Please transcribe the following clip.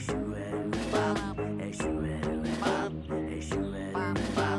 Eşüverim Eşüverim Eşüverim Eşüverim